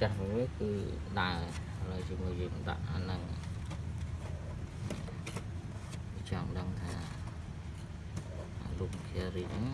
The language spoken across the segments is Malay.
ចាស់មួយគឺដើរឥឡូវជាមួយយើងដាក់អាហ្នឹងចង់ដឹងថាអារូប carry ហ្នឹង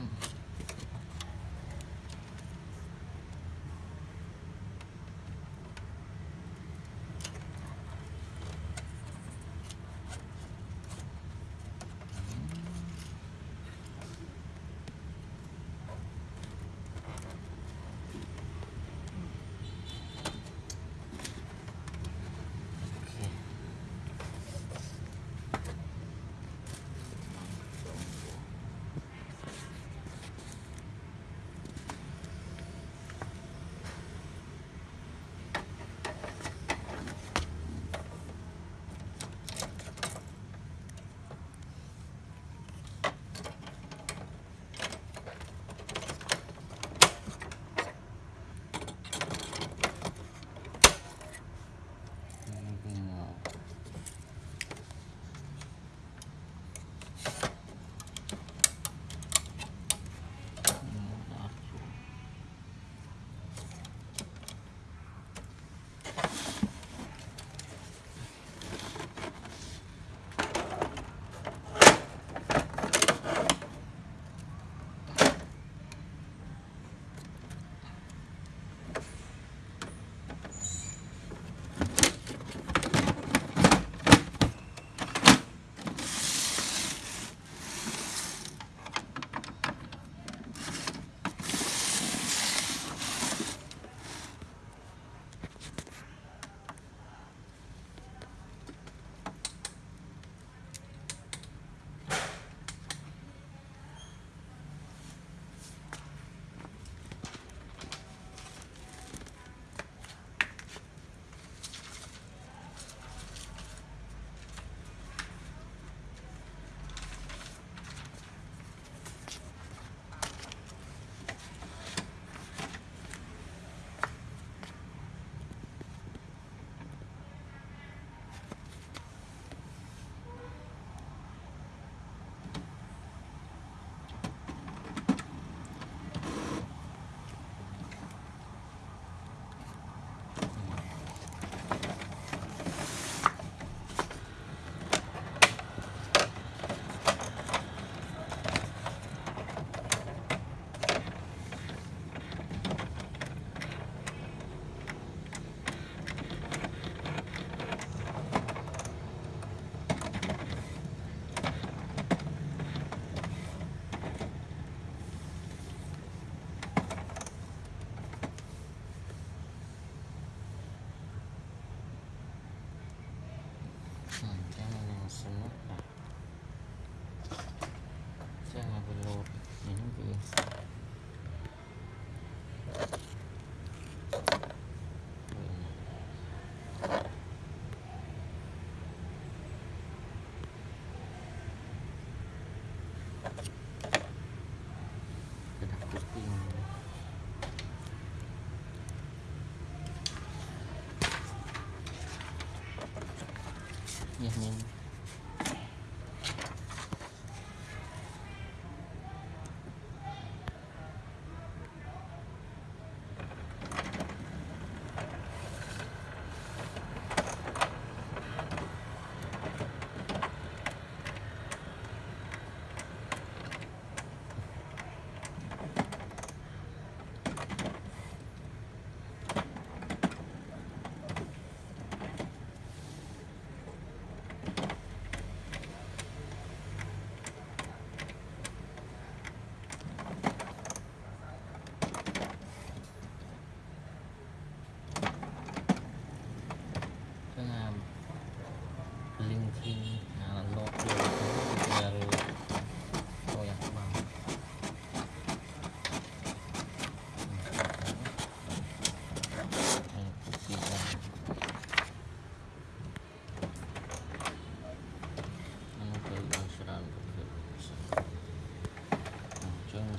嗯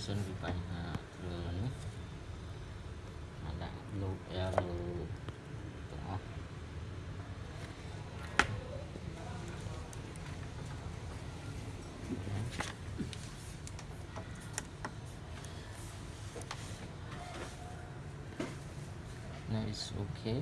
Yung mesin pipa na dulu ni. Ada now it's okay